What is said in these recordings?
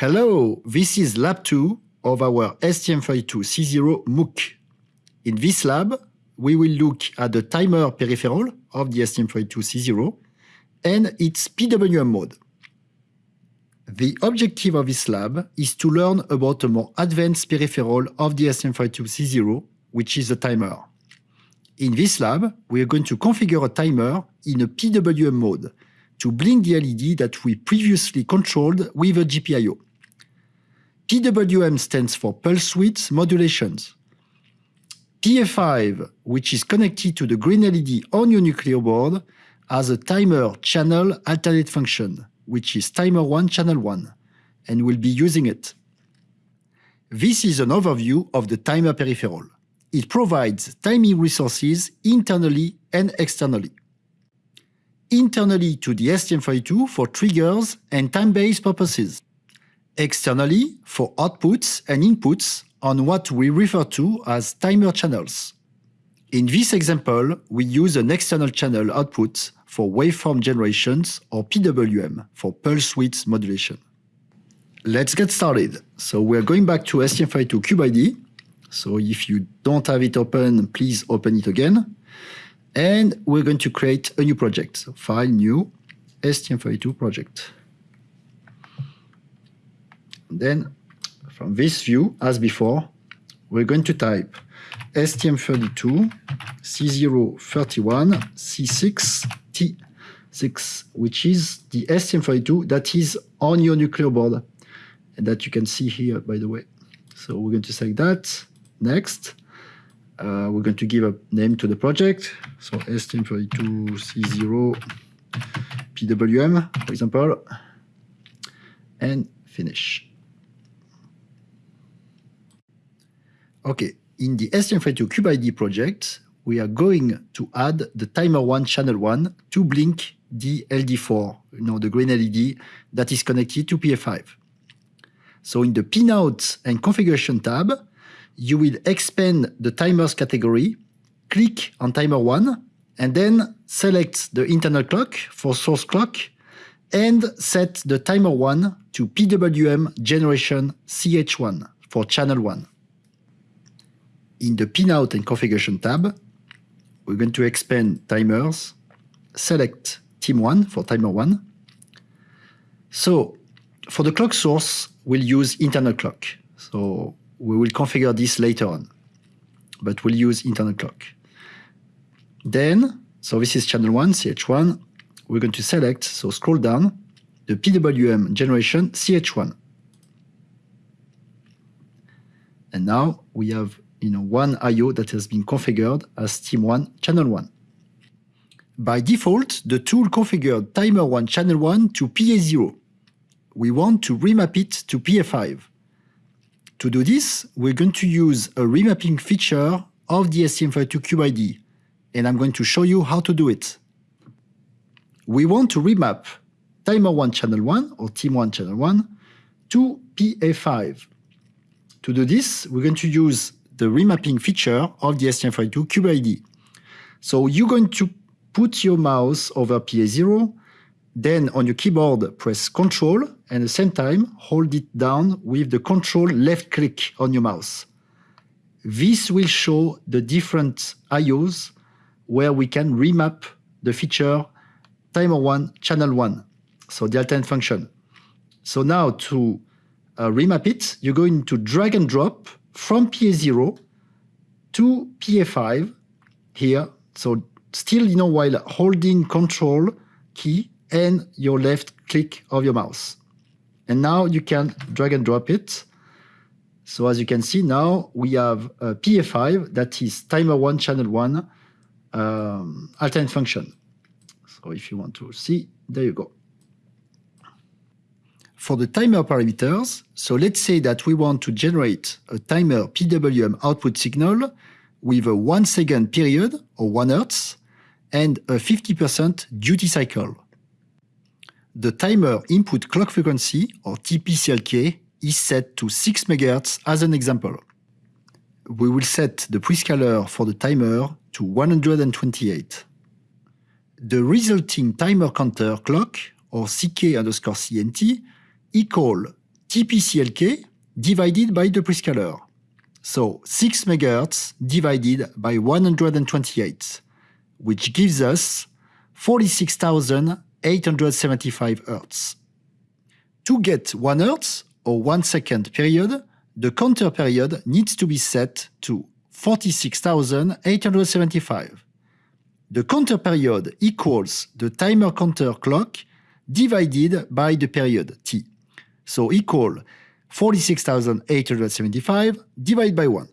Hello, this is lab 2 of our STM32C0 MOOC. In this lab, we will look at the timer peripheral of the STM32C0 and its PWM mode. The objective of this lab is to learn about a more advanced peripheral of the STM32C0, which is the timer. In this lab, we are going to configure a timer in a PWM mode to blink the LED that we previously controlled with a GPIO. PWM stands for pulse width modulations. PA5, which is connected to the green LED on your Nucleo board, has a timer channel alternate function, which is timer 1 channel 1, and we'll be using it. This is an overview of the timer peripheral. It provides timing resources internally and externally. Internally to the STM32 for triggers and time-based purposes externally for outputs and inputs on what we refer to as timer channels. In this example, we use an external channel output for waveform generations or PWM for pulse width modulation. Let's get started. So we're going back to STM32 CubeIDE. So if you don't have it open, please open it again. And we're going to create a new project. So file new STM32 project. Then from this view, as before, we're going to type STM32 C031 C6T6, which is the STM32 that is on your Nucleo board and that you can see here, by the way. So we're going to select that. Next, uh, we're going to give a name to the project. So STM32 C0 PWM, for example, and finish. Okay, in the STM32 CubeIDE project, we are going to add the timer 1 channel 1 to blink the LD4, you know, the green LED that is connected to PA5. So in the pinout and configuration tab, you will expand the timers category, click on timer 1, and then select the internal clock for source clock and set the timer 1 to PWM generation CH1 for channel 1 in the pinout and configuration tab, we're going to expand timers, select TIM1 for timer 1. So for the clock source, we'll use internal clock. So we will configure this later on, but we'll use internal clock. Then, so this is channel 1, CH1. We're going to select, so scroll down, the PWM generation CH1. And now we have you know, one I.O. that has been configured as TIM1 channel 1. By default, the tool configured timer 1 channel 1 to PA0. We want to remap it to PA5. To do this, we're going to use a remapping feature of the STM32 CubeIDE, and I'm going to show you how to do it. We want to remap timer 1 channel 1 or TIM1 channel 1 to PA5. To do this, we're going to use the remapping feature of the STM32 CubeIDE. So you're going to put your mouse over PA0, then on your keyboard press Control and at the same time hold it down with the Control left click on your mouse. This will show the different IOs where we can remap the feature timer 1, channel 1, so the alternate function. So now to uh, remap it, you're going to drag and drop from PA0 to PA5 here. So still, you know, while holding control key and your left click of your mouse. And now you can drag and drop it. So as you can see now, we have a PA5 that is timer one, channel one, um, alternate function. So if you want to see, there you go for the timer parameters, so let's say that we want to generate a timer PWM output signal with a 1 second period or 1 Hertz and a 50% duty cycle. The timer input clock frequency or TPCLK is set to 6 MHz as an example. We will set the prescaler for the timer to 128. the resulting timer counter clock, or CK underscore CNT, equal TPCLK divided by the prescaler. So 6 MHz divided by 128, which gives us 46,875 Hz. To get 1 Hz or 1 second period, the counter period needs to be set to 46,875. The counter period equals the timer counter clock divided by the period t. So equal 46,875 divided by 1.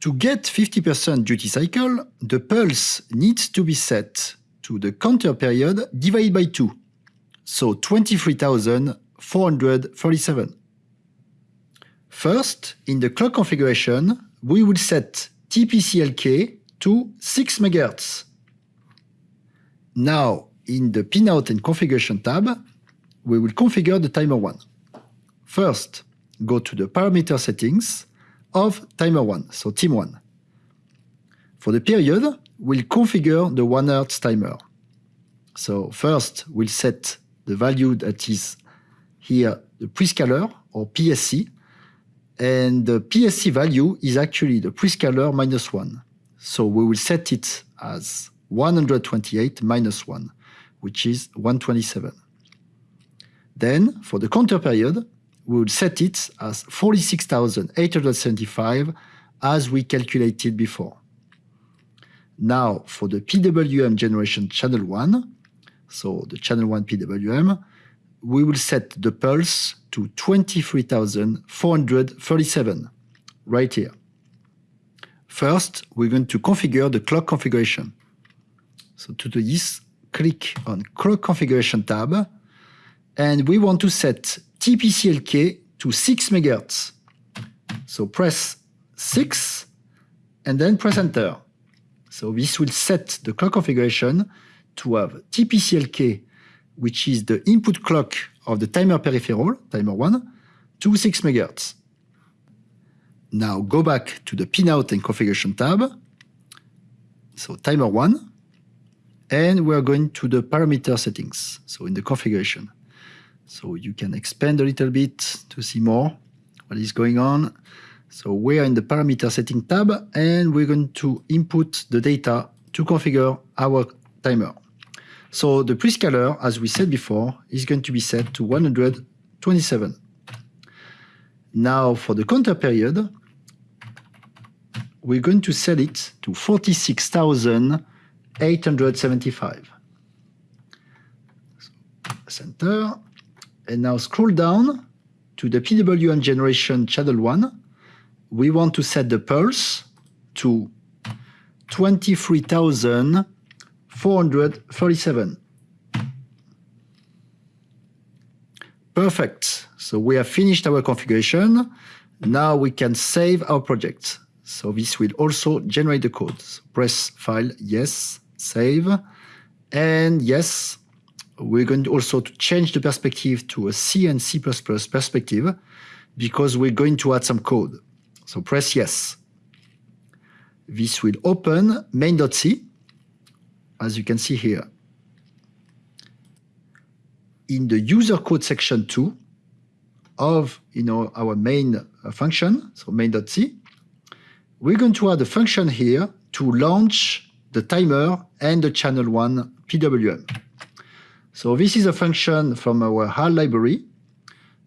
To get 50% duty cycle, the pulse needs to be set to the counter period divided by 2, so 23,437. First, in the clock configuration, we will set TPCLK to 6 MHz. Now, in the pinout and configuration tab, we will configure the timer 1. First, go to the parameter settings of timer 1, so TIM1. For the period, we'll configure the 1 Hz timer. So first, we'll set the value that is here, the prescaler or PSC, and the PSC value is actually the prescaler minus 1. So we will set it as 128 minus 1, which is 127. Then, for the counter period, we will set it as 46,875 as we calculated before. Now, for the PWM generation channel 1, so the channel 1 PWM, we will set the pulse to 23,437 right here. First, we're going to configure the clock configuration. So to do this, click on Clock Configuration tab, and we want to set TPCLK to 6 MHz. So press 6 and then press enter. So this will set the clock configuration to have TPCLK, which is the input clock of the timer peripheral, timer 1, to 6 MHz. Now go back to the pinout and configuration tab, so timer 1, and we're going to the parameter settings, so in the configuration. So you can expand a little bit to see more what is going on. So we're in the parameter setting tab, and we're going to input the data to configure our timer. So the prescaler, as we said before, is going to be set to 127. Now for the counter period, we're going to set it to 46,875. Center. And now scroll down to the PWM generation channel 1. We want to set the pulse to 23,437. Perfect. So we have finished our configuration. Now we can save our project. So this will also generate the code. So press File, Yes, Save, and Yes. We're going to also to change the perspective to a C and C++ perspective because we're going to add some code. So press Yes. This will open main.c, as you can see here. In the user code section 2 of you know, our main uh, function, so main.c, we're going to add a function here to launch the timer and the channel 1 PWM. So this is a function from our HAL library.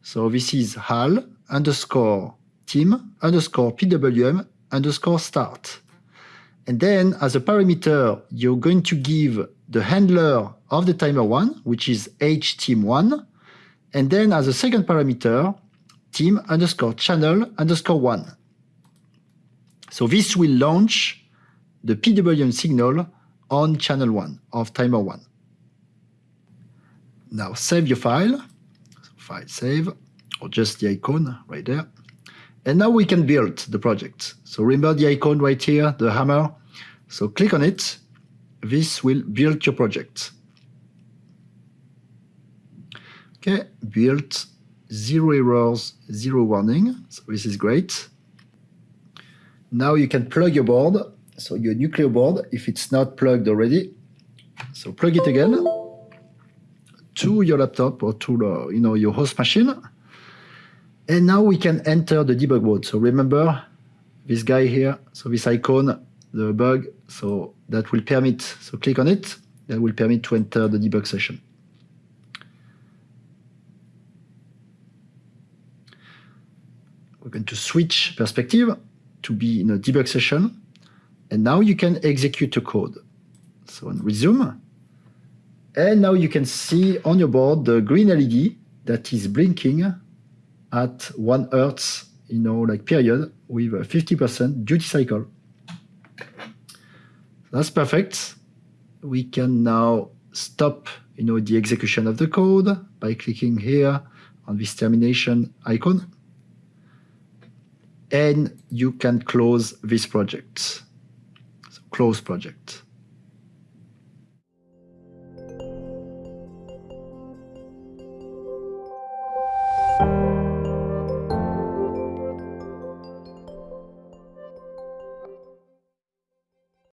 So this is HAL underscore TIM underscore PWM underscore start. And then as a parameter, you're going to give the handler of the timer one, which is htim1. And then as a second parameter, TIM underscore channel underscore one. So this will launch the PWM signal on channel one of timer one. Now save your file, so file save, or just the icon right there. And now we can build the project. So remember the icon right here, the hammer. So click on it. This will build your project. Okay, built, zero errors, zero warning. So this is great. Now you can plug your board, so your Nucleo board, if it's not plugged already, So plug it again to your laptop or to you know, your host machine. And now we can enter the debug mode. So remember this guy here, so this icon, the bug, so that will permit, so click on it, that will permit to enter the debug session. We're going to switch perspective to be in a debug session. And now you can execute a code. So on resume. And now you can see on your board the green LED that is blinking at one hertz, you know, like period with a 50% duty cycle. That's perfect. We can now stop, you know, the execution of the code by clicking here on this termination icon. And you can close this project. So close project.